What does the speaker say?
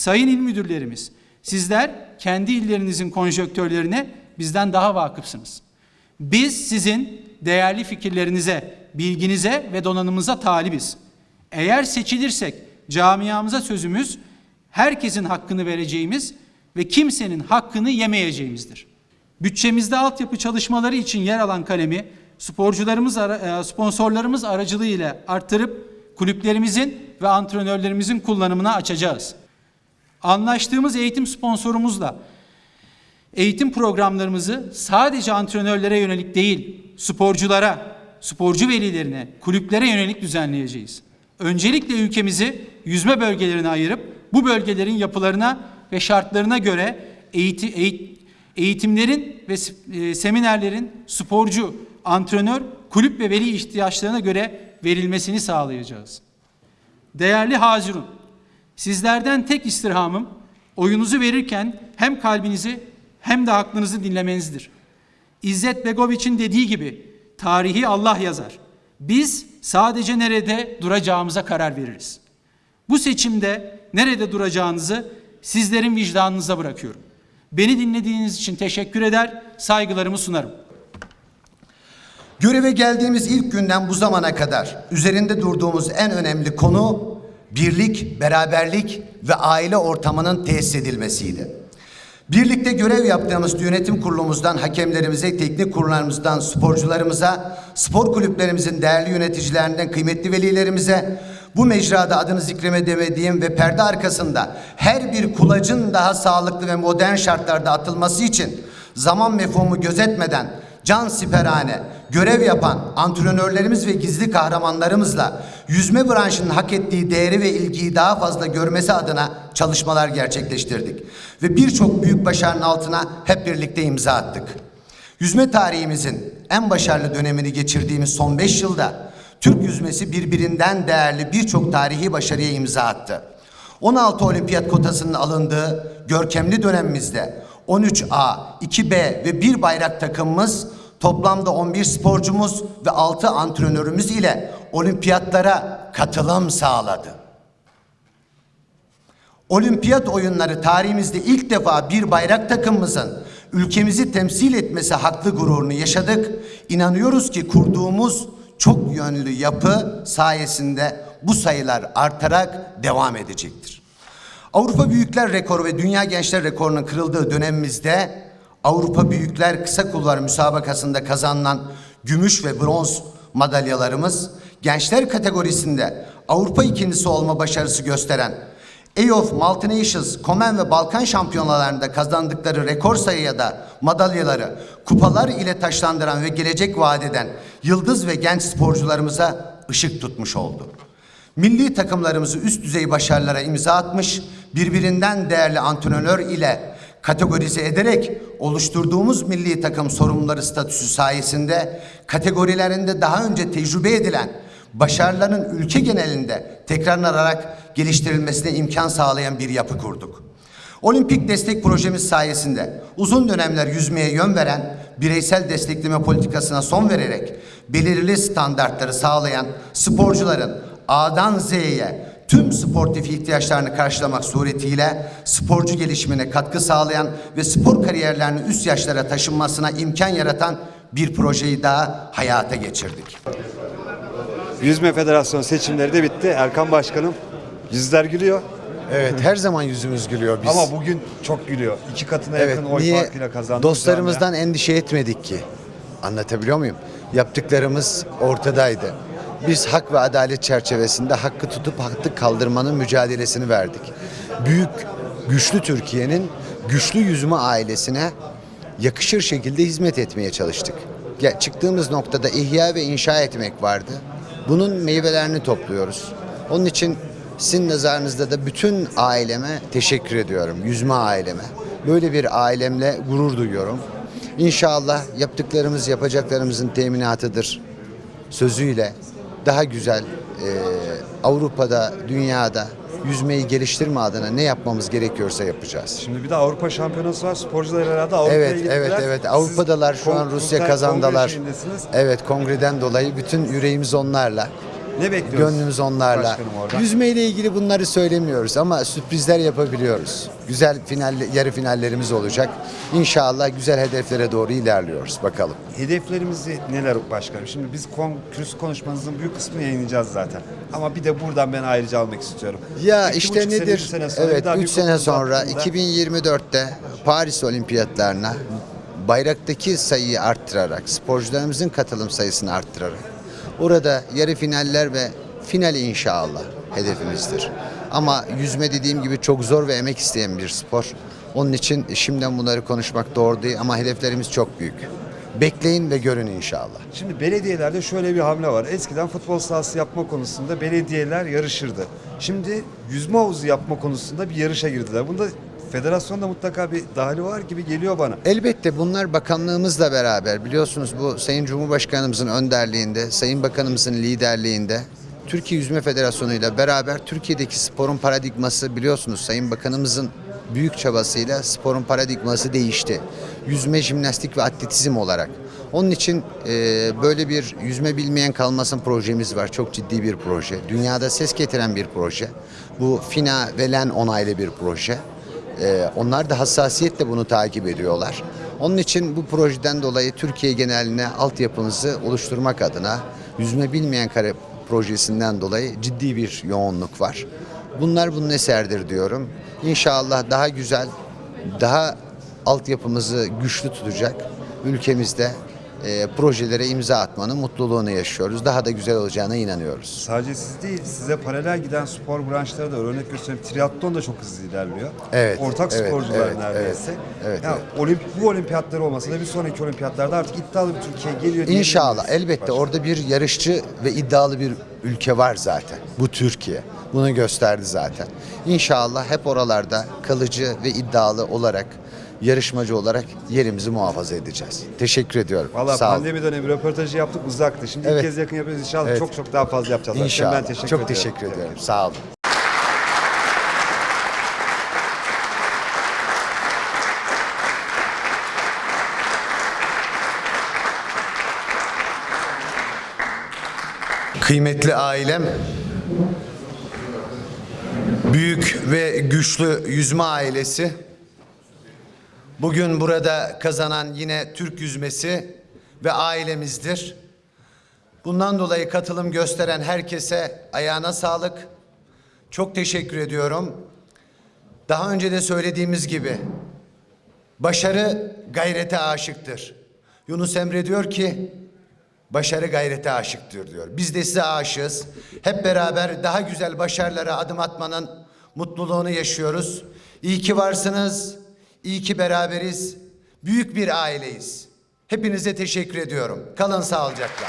Sayın il müdürlerimiz, sizler kendi illerinizin konjonktörlerine bizden daha vakıfsınız. Biz sizin değerli fikirlerinize, bilginize ve donanımınıza talibiz. Eğer seçilirsek camiamıza sözümüz herkesin hakkını vereceğimiz ve kimsenin hakkını yemeyeceğimizdir. Bütçemizde altyapı çalışmaları için yer alan kalemi sporcularımız, e, sponsorlarımız aracılığıyla arttırıp kulüplerimizin ve antrenörlerimizin kullanımına açacağız. Anlaştığımız eğitim sponsorumuzla eğitim programlarımızı sadece antrenörlere yönelik değil, sporculara, sporcu velilerine, kulüplere yönelik düzenleyeceğiz. Öncelikle ülkemizi yüzme bölgelerine ayırıp bu bölgelerin yapılarına ve şartlarına göre eğiti, eğit- eğitimlerin ve e, seminerlerin sporcu, antrenör, kulüp ve veli ihtiyaçlarına göre verilmesini sağlayacağız. Değerli Hazirun, sizlerden tek istirhamım oyunuzu verirken hem kalbinizi hem de aklınızı dinlemenizdir. İzzet Begoviç'in dediği gibi tarihi Allah yazar. Biz sadece nerede duracağımıza karar veririz. Bu seçimde nerede duracağınızı sizlerin vicdanınıza bırakıyorum. Beni dinlediğiniz için teşekkür eder, saygılarımı sunarım. Göreve geldiğimiz ilk günden bu zamana kadar üzerinde durduğumuz en önemli konu birlik, beraberlik ve aile ortamının tesis edilmesiydi. Birlikte görev yaptığımız yönetim kurulumuzdan hakemlerimize, teknik kurullarımızdan sporcularımıza, spor kulüplerimizin değerli yöneticilerinden kıymetli velilerimize, bu mecrada adını zikreme demediğim ve perde arkasında her bir kulacın daha sağlıklı ve modern şartlarda atılması için zaman mefhumu gözetmeden can siperhane görev yapan antrenörlerimiz ve gizli kahramanlarımızla yüzme branşının hak ettiği değeri ve ilgiyi daha fazla görmesi adına çalışmalar gerçekleştirdik. Ve birçok büyük başarının altına hep birlikte imza attık. Yüzme tarihimizin en başarılı dönemini geçirdiğimiz son 5 yılda Türk yüzmesi birbirinden değerli birçok tarihi başarıya imza attı. 16 olimpiyat kotasının alındığı görkemli dönemimizde 13A, 2B ve 1 bayrak takımımız toplamda 11 sporcumuz ve 6 antrenörümüz ile olimpiyatlara katılım sağladı. Olimpiyat oyunları tarihimizde ilk defa bir bayrak takımımızın ülkemizi temsil etmesi haklı gururunu yaşadık. İnanıyoruz ki kurduğumuz çok yönlü yapı sayesinde bu sayılar artarak devam edecektir. Avrupa Büyükler Rekoru ve Dünya Gençler Rekoru'nun kırıldığı dönemimizde Avrupa Büyükler Kısa Kulvar müsabakasında kazanılan gümüş ve bronz madalyalarımız gençler kategorisinde Avrupa ikincisi olma başarısı gösteren EOF Multinations, Komen ve Balkan şampiyonalarında kazandıkları rekor sayıya da madalyaları kupalar ile taşlandıran ve gelecek vaat eden yıldız ve genç sporcularımıza ışık tutmuş oldu. Milli takımlarımızı üst düzey başarılara imza atmış, birbirinden değerli antrenör ile kategorize ederek oluşturduğumuz milli takım sorumluları statüsü sayesinde kategorilerinde daha önce tecrübe edilen başarıların ülke genelinde tekrarlanarak geliştirilmesine imkan sağlayan bir yapı kurduk. Olimpik destek projemiz sayesinde uzun dönemler yüzmeye yön veren bireysel destekleme politikasına son vererek belirli standartları sağlayan sporcuların A'dan Z'ye tüm sportif ihtiyaçlarını karşılamak suretiyle sporcu gelişimine katkı sağlayan ve spor kariyerlerini üst yaşlara taşınmasına imkan yaratan bir projeyi daha hayata geçirdik. Yüzme Federasyonu seçimleri de bitti. Erkan Başkanım yüzler gülüyor Evet her zaman yüzümüz gülüyor biz. ama bugün çok gülüyor. İki katına evet, yakın oy niye farkıyla kazandı. dostlarımızdan endişe etmedik ki? Anlatabiliyor muyum? Yaptıklarımız ortadaydı. Biz hak ve adalet çerçevesinde hakkı tutup hakkı kaldırmanın mücadelesini verdik. Büyük, güçlü Türkiye'nin güçlü yüzme ailesine yakışır şekilde hizmet etmeye çalıştık. Ya, çıktığımız noktada ihya ve inşa etmek vardı. Bunun meyvelerini topluyoruz. Onun için sizin nazarınızda da bütün aileme teşekkür ediyorum. Yüzme aileme. Böyle bir ailemle gurur duyuyorum. İnşallah yaptıklarımız yapacaklarımızın teminatıdır sözüyle daha güzel e, Avrupa'da, dünyada yüzmeyi geliştirme adına ne yapmamız gerekiyorsa yapacağız. Şimdi bir de Avrupa Şampiyonası var. Sporcular herhalde Avrupa'ya Evet, gittiler. evet, evet. Siz Avrupa'dalar şu kon- an Rusya kazandalar. Evet, kongreden dolayı bütün yüreğimiz onlarla. Ne bekliyoruz Gönlümüz onlarla. Yüzme ile ilgili bunları söylemiyoruz ama sürprizler yapabiliyoruz. Güzel final, yarı finallerimiz olacak. İnşallah güzel hedeflere doğru ilerliyoruz. Bakalım. Hedeflerimizi neler başkanım? Şimdi biz kürsü konuşmanızın büyük kısmını yayınlayacağız zaten. Ama bir de buradan ben ayrıca almak istiyorum. Ya İki işte nedir? sene sonra evet daha 3 bir sene sonra hakkında- 2024'te Paris Olimpiyatlarına bayraktaki sayıyı arttırarak, sporcularımızın katılım sayısını arttırarak orada yarı finaller ve final inşallah hedefimizdir. Ama yüzme dediğim gibi çok zor ve emek isteyen bir spor. Onun için şimdiden bunları konuşmak doğru değil ama hedeflerimiz çok büyük. Bekleyin ve görün inşallah. Şimdi belediyelerde şöyle bir hamle var. Eskiden futbol sahası yapma konusunda belediyeler yarışırdı. Şimdi yüzme havuzu yapma konusunda bir yarışa girdiler. Bunda federasyonda mutlaka bir dahili var gibi geliyor bana. Elbette bunlar bakanlığımızla beraber biliyorsunuz bu Sayın Cumhurbaşkanımızın önderliğinde, Sayın Bakanımızın liderliğinde Türkiye Yüzme Federasyonu ile beraber Türkiye'deki sporun paradigması biliyorsunuz Sayın Bakanımızın büyük çabasıyla sporun paradigması değişti. Yüzme, jimnastik ve atletizm olarak. Onun için e, böyle bir yüzme bilmeyen kalmasın projemiz var. Çok ciddi bir proje. Dünyada ses getiren bir proje. Bu FINA ve LEN onaylı bir proje. Ee, onlar da hassasiyetle bunu takip ediyorlar. Onun için bu projeden dolayı Türkiye geneline altyapımızı oluşturmak adına yüzme bilmeyen kare projesinden dolayı ciddi bir yoğunluk var. Bunlar bunun eserdir diyorum. İnşallah daha güzel, daha altyapımızı güçlü tutacak ülkemizde e, projelere imza atmanın mutluluğunu yaşıyoruz. Daha da güzel olacağına inanıyoruz. Sadece siz değil, size paralel giden spor branşları da. Örnek göstereyim, triatlon da çok hızlı ilerliyor. Evet, Ortak evet, sporcular evet, neredeyse. evet, evet, ya, Olimp bu olimpiyatlar olmasa da bir sonraki olimpiyatlarda artık iddialı bir Türkiye geliyor İnşallah elbette Başkanım? orada bir yarışçı ve iddialı bir ülke var zaten. Bu Türkiye. Bunu gösterdi zaten. İnşallah hep oralarda kalıcı ve iddialı olarak yarışmacı olarak yerimizi muhafaza edeceğiz. Teşekkür ediyorum. Valla Sağ olun. pandemi dönemi röportajı yaptık uzaktı. Şimdi Evet. ilk kez yakın yapıyoruz. İnşallah Evet. çok çok daha fazla yapacağız. İnşallah. Ben teşekkür Çok ediyorum. teşekkür ediyorum. Sağ olun. Kıymetli ailem, büyük ve güçlü yüzme ailesi, bugün burada kazanan yine Türk yüzmesi ve ailemizdir. Bundan dolayı katılım gösteren herkese ayağına sağlık. Çok teşekkür ediyorum. Daha önce de söylediğimiz gibi başarı gayrete aşıktır. Yunus Emre diyor ki Başarı gayrete aşıktır diyor. Biz de size aşığız. Hep beraber daha güzel başarılara adım atmanın mutluluğunu yaşıyoruz. İyi ki varsınız. İyi ki beraberiz. Büyük bir aileyiz. Hepinize teşekkür ediyorum. Kalın sağlıcakla.